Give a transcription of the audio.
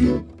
you.